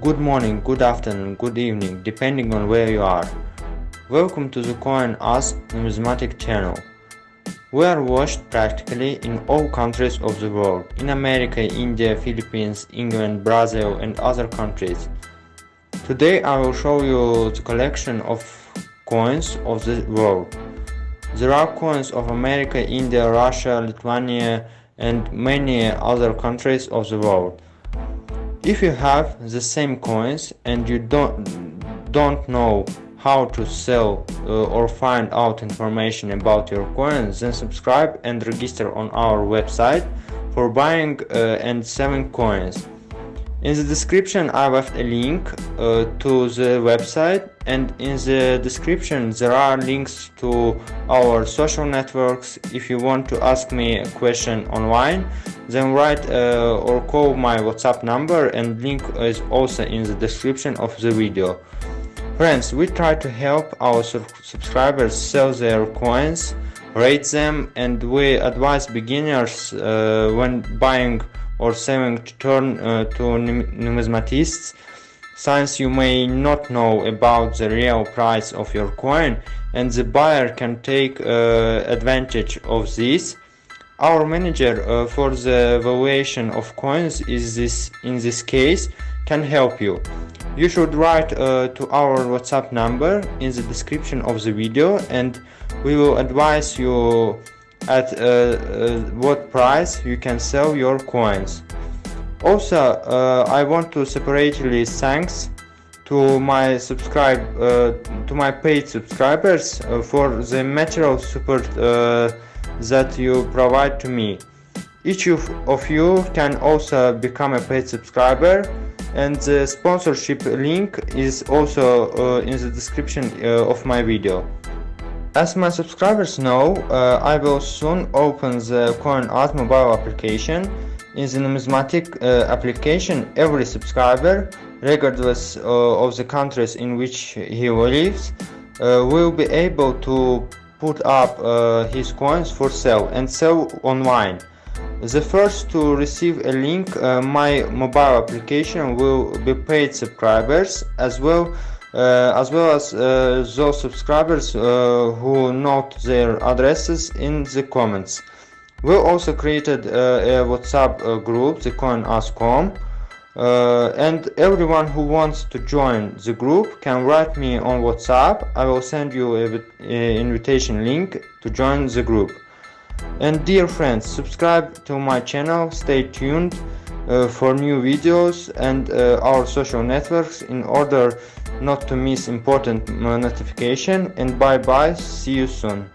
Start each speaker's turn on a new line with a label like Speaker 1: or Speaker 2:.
Speaker 1: good morning, good afternoon, good evening, depending on where you are. Welcome to the Coin Us Numismatic channel. We are watched practically in all countries of the world, in America, India, Philippines, England, Brazil and other countries. Today I will show you the collection of coins of the world. There are coins of America, India, Russia, Lithuania and many other countries of the world. If you have the same coins and you don't don't know how to sell uh, or find out information about your coins then subscribe and register on our website for buying uh, and selling coins in the description I left a link uh, to the website and in the description there are links to our social networks. If you want to ask me a question online then write uh, or call my WhatsApp number and link is also in the description of the video. Friends, we try to help our subscribers sell their coins, rate them and we advise beginners uh, when buying or selling to turn uh, to numismatists. Since you may not know about the real price of your coin and the buyer can take uh, advantage of this. Our manager uh, for the valuation of coins is this in this case can help you. You should write uh, to our whatsapp number in the description of the video and we will advise you at uh, uh, what price you can sell your coins. Also, uh, I want to separately thanks to my subscribe uh, to my paid subscribers uh, for the material support uh, that you provide to me. Each of, of you can also become a paid subscriber and the sponsorship link is also in the description of my video. As my subscribers know, uh, I will soon open the CoinAsk mobile application. In the numismatic uh, application, every subscriber, regardless uh, of the countries in which he lives, uh, will be able to put up uh, his coins for sale and sell online. The first to receive a link, uh, my mobile application will be paid subscribers as well as well as uh, those subscribers uh, who note their addresses in the comments. We also created a WhatsApp group, the CoinAsk.com, uh, and everyone who wants to join the group can write me on WhatsApp. I will send you an invitation link to join the group. And dear friends, subscribe to my channel, stay tuned uh, for new videos and uh, our social networks in order not to miss important notification. And bye bye see you soon